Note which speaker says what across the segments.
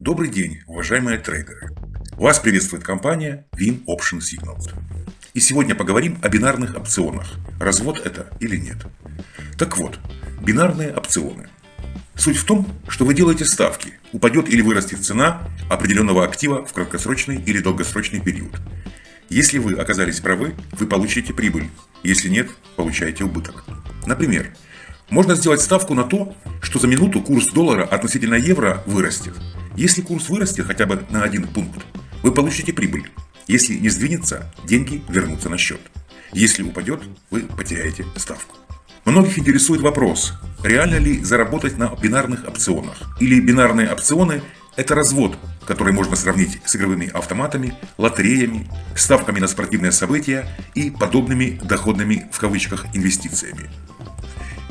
Speaker 1: Добрый день, уважаемые трейдеры! Вас приветствует компания Win Option Signals. И сегодня поговорим о бинарных опционах. Развод это или нет? Так вот, бинарные опционы. Суть в том, что вы делаете ставки, упадет или вырастет цена определенного актива в краткосрочный или долгосрочный период. Если вы оказались правы, вы получите прибыль, если нет, получаете убыток. Например, можно сделать ставку на то, что за минуту курс доллара относительно евро вырастет. Если курс вырастет хотя бы на один пункт, вы получите прибыль. Если не сдвинется, деньги вернутся на счет. Если упадет, вы потеряете ставку. Многих интересует вопрос, реально ли заработать на бинарных опционах? Или бинарные опционы – это развод, который можно сравнить с игровыми автоматами, лотереями, ставками на спортивные события и подобными доходными в кавычках инвестициями.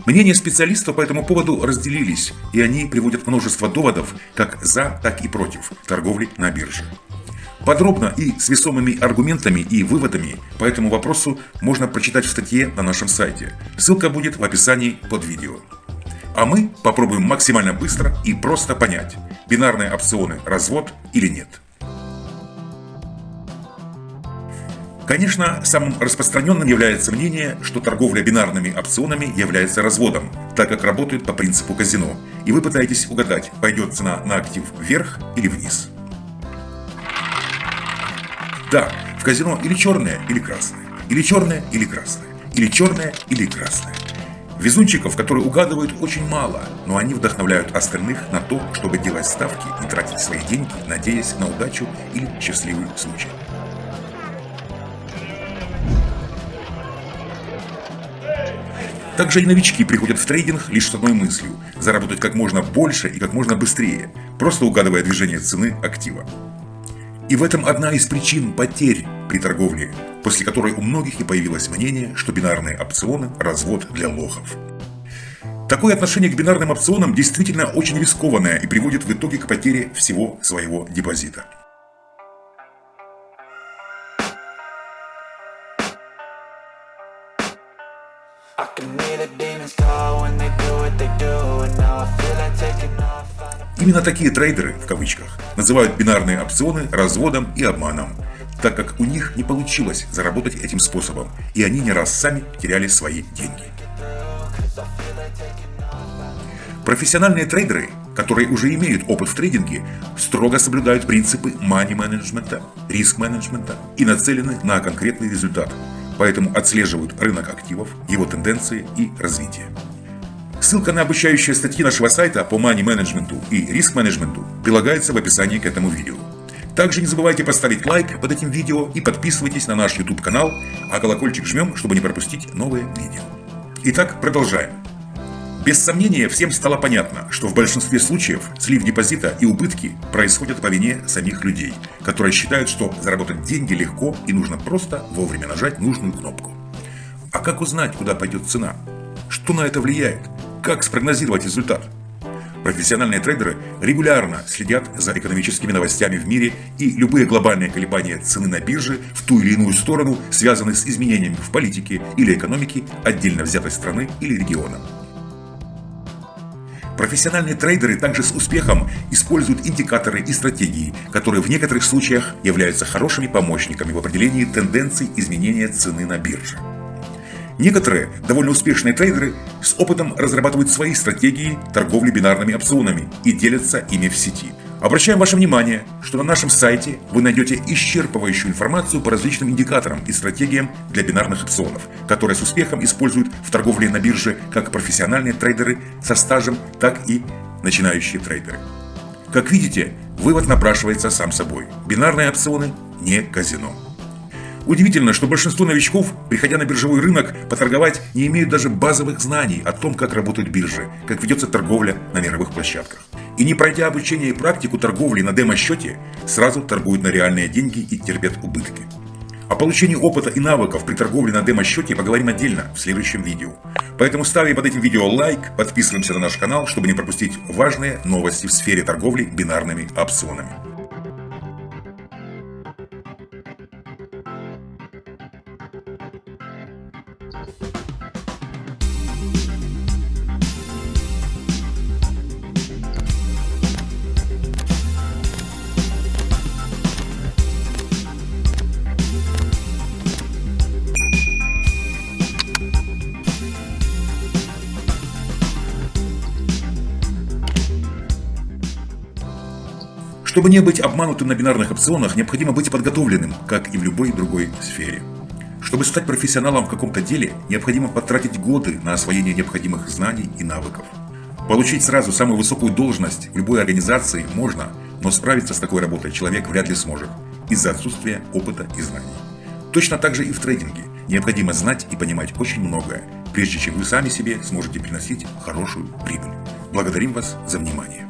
Speaker 1: Мнения специалистов по этому поводу разделились, и они приводят множество доводов как за, так и против торговли на бирже. Подробно и с весомыми аргументами и выводами по этому вопросу можно прочитать в статье на нашем сайте. Ссылка будет в описании под видео. А мы попробуем максимально быстро и просто понять, бинарные опционы развод или нет. Конечно, самым распространенным является мнение, что торговля бинарными опционами является разводом, так как работает по принципу казино, и вы пытаетесь угадать, пойдет цена на актив вверх или вниз. Да, в казино или черное, или красное, или черное, или красное, или черное, или красное. Везунчиков, которые угадывают, очень мало, но они вдохновляют остальных на то, чтобы делать ставки и тратить свои деньги, надеясь на удачу или счастливый случай. Также и новички приходят в трейдинг лишь с одной мыслью – заработать как можно больше и как можно быстрее, просто угадывая движение цены актива. И в этом одна из причин потерь при торговле, после которой у многих и появилось мнение, что бинарные опционы – развод для лохов. Такое отношение к бинарным опционам действительно очень рискованное и приводит в итоге к потере всего своего депозита. Именно такие трейдеры, в кавычках, называют бинарные опционы разводом и обманом, так как у них не получилось заработать этим способом, и они не раз сами теряли свои деньги. Профессиональные трейдеры, которые уже имеют опыт в трейдинге, строго соблюдают принципы мани-менеджмента, риск-менеджмента и нацелены на конкретный результат – поэтому отслеживают рынок активов, его тенденции и развитие. Ссылка на обучающие статьи нашего сайта по мани-менеджменту и риск-менеджменту прилагается в описании к этому видео. Также не забывайте поставить лайк под этим видео и подписывайтесь на наш YouTube канал, а колокольчик жмем, чтобы не пропустить новые видео. Итак, продолжаем. Без сомнения, всем стало понятно, что в большинстве случаев слив депозита и убытки происходят по вине самих людей, которые считают, что заработать деньги легко и нужно просто вовремя нажать нужную кнопку. А как узнать, куда пойдет цена? Что на это влияет? Как спрогнозировать результат? Профессиональные трейдеры регулярно следят за экономическими новостями в мире и любые глобальные колебания цены на бирже в ту или иную сторону связаны с изменениями в политике или экономике отдельно взятой страны или региона. Профессиональные трейдеры также с успехом используют индикаторы и стратегии, которые в некоторых случаях являются хорошими помощниками в определении тенденций изменения цены на бирже. Некоторые довольно успешные трейдеры с опытом разрабатывают свои стратегии торговли бинарными опционами и делятся ими в сети – Обращаем ваше внимание, что на нашем сайте вы найдете исчерпывающую информацию по различным индикаторам и стратегиям для бинарных опционов, которые с успехом используют в торговле на бирже как профессиональные трейдеры со стажем, так и начинающие трейдеры. Как видите, вывод напрашивается сам собой. Бинарные опционы не казино. Удивительно, что большинство новичков, приходя на биржевой рынок, поторговать не имеют даже базовых знаний о том, как работают биржи, как ведется торговля на мировых площадках и не пройдя обучение и практику торговли на демо-счете, сразу торгуют на реальные деньги и терпят убытки. О получении опыта и навыков при торговле на демо-счете поговорим отдельно в следующем видео. Поэтому ставим под этим видео лайк, подписываемся на наш канал, чтобы не пропустить важные новости в сфере торговли бинарными опционами. Чтобы не быть обманутым на бинарных опционах, необходимо быть подготовленным, как и в любой другой сфере. Чтобы стать профессионалом в каком-то деле, необходимо потратить годы на освоение необходимых знаний и навыков. Получить сразу самую высокую должность в любой организации можно, но справиться с такой работой человек вряд ли сможет из-за отсутствия опыта и знаний. Точно так же и в трейдинге. Необходимо знать и понимать очень многое, прежде чем вы сами себе сможете приносить хорошую прибыль. Благодарим вас за внимание.